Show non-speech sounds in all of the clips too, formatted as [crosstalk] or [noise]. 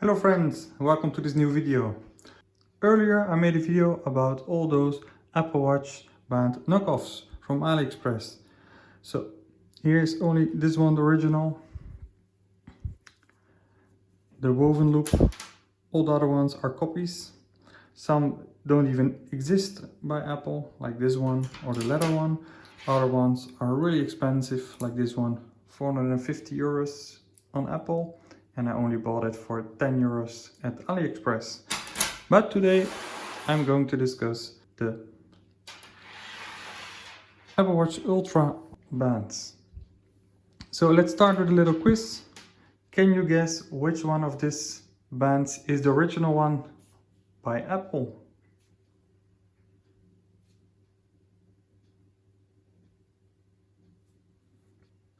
Hello friends, welcome to this new video. Earlier I made a video about all those Apple Watch band knockoffs from AliExpress. So here's only this one, the original. The woven loop. All the other ones are copies. Some don't even exist by Apple, like this one or the leather one. Other ones are really expensive, like this one, 450 euros on Apple and I only bought it for 10 euros at AliExpress. But today I'm going to discuss the Apple Watch Ultra bands. So let's start with a little quiz. Can you guess which one of these bands is the original one by Apple?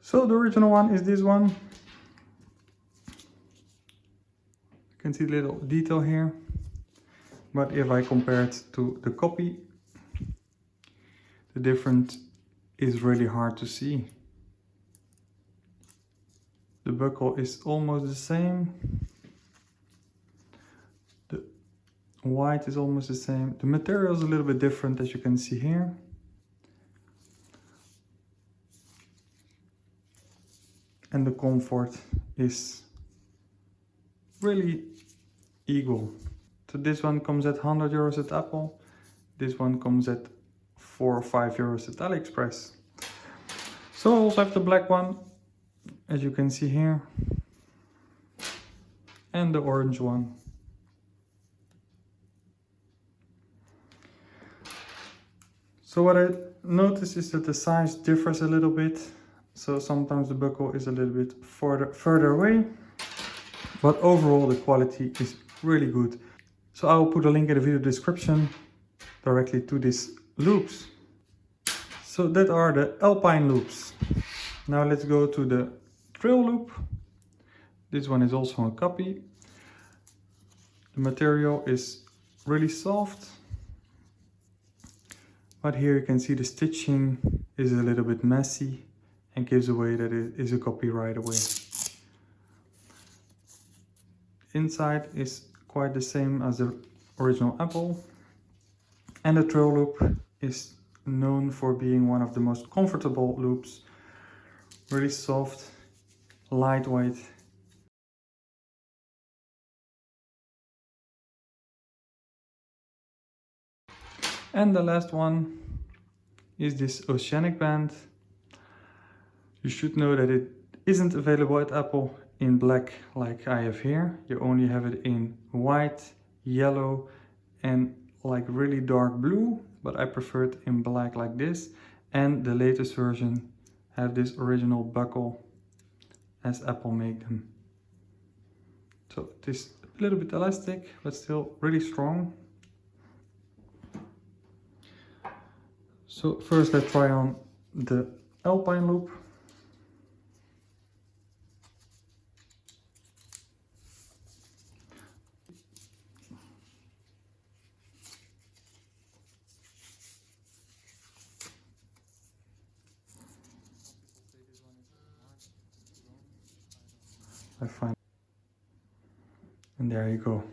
So the original one is this one can see a little detail here. But if I compare it to the copy, the difference is really hard to see. The buckle is almost the same. The white is almost the same. The material is a little bit different as you can see here. And the comfort is really eagle. So this one comes at 100 euros at Apple. This one comes at 4 or 5 euros at AliExpress. So I also have the black one, as you can see here. And the orange one. So what I notice is that the size differs a little bit. So sometimes the buckle is a little bit further, further away but overall the quality is really good. So I will put a link in the video description directly to these loops. So that are the Alpine loops. Now let's go to the trail loop. This one is also a copy. The material is really soft. But here you can see the stitching is a little bit messy and gives away that it is a copy right away inside is quite the same as the original Apple. And the trail loop is known for being one of the most comfortable loops. Really soft, lightweight. And the last one is this oceanic band. You should know that it isn't available at Apple in black like I have here. You only have it in white, yellow and like really dark blue, but I prefer it in black like this. And the latest version have this original buckle as Apple made them. So it is a little bit elastic, but still really strong. So first let's try on the Alpine loop. I find. And there you go.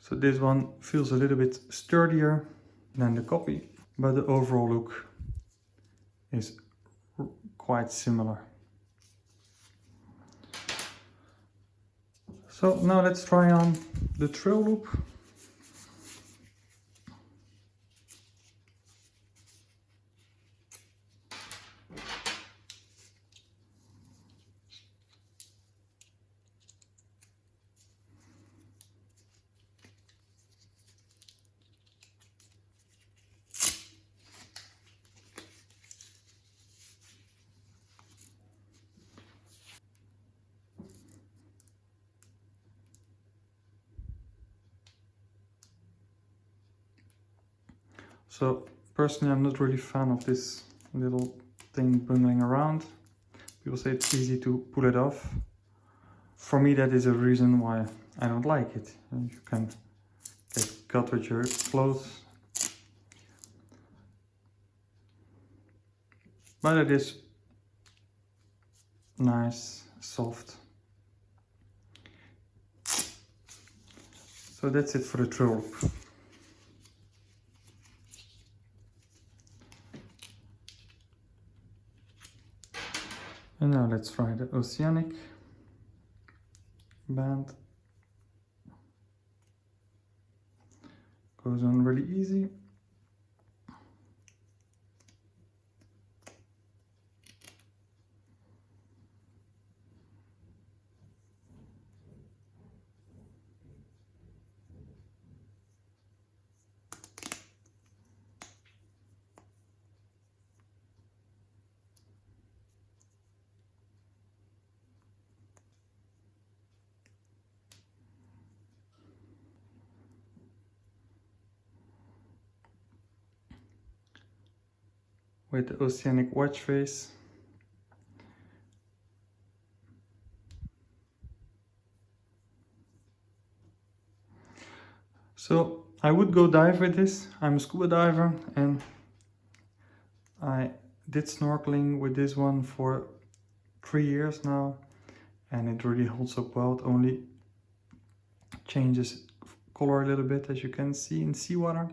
So this one feels a little bit sturdier than the copy but the overall look is quite similar. So now let's try on the trail loop So personally, I'm not really fan of this little thing bungling around. People say it's easy to pull it off. For me, that is a reason why I don't like it. You can get cut with your clothes. But it is nice, soft. So that's it for the trail And now let's try the Oceanic band. Goes on really easy. With the oceanic watch face. So I would go dive with this. I'm a scuba diver and I did snorkeling with this one for three years now and it really holds up well. It only changes color a little bit as you can see in seawater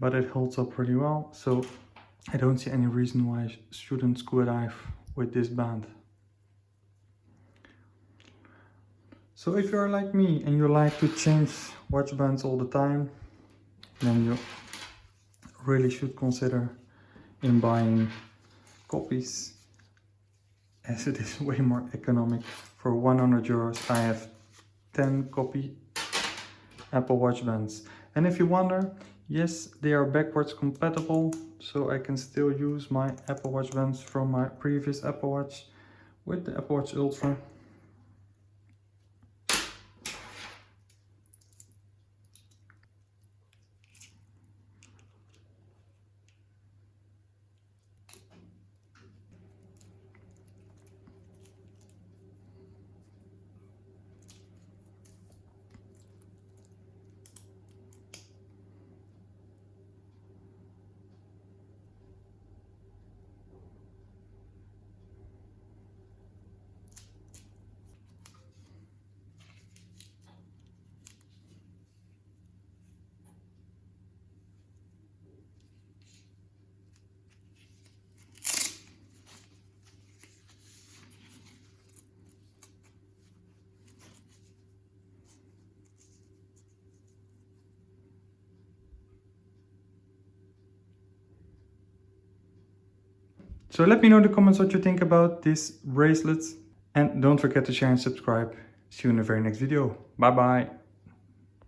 but it holds up pretty well. So I don't see any reason why shouldn't scuba dive with this band. So if you're like me and you like to change watch bands all the time, then you really should consider in buying copies as it is [laughs] way more economic. For 100 euros I have 10 copy Apple Watch bands. And if you wonder, Yes, they are backwards compatible, so I can still use my Apple Watch bands from my previous Apple Watch with the Apple Watch Ultra. So let me know in the comments what you think about this bracelet. And don't forget to share and subscribe. See you in the very next video. Bye bye.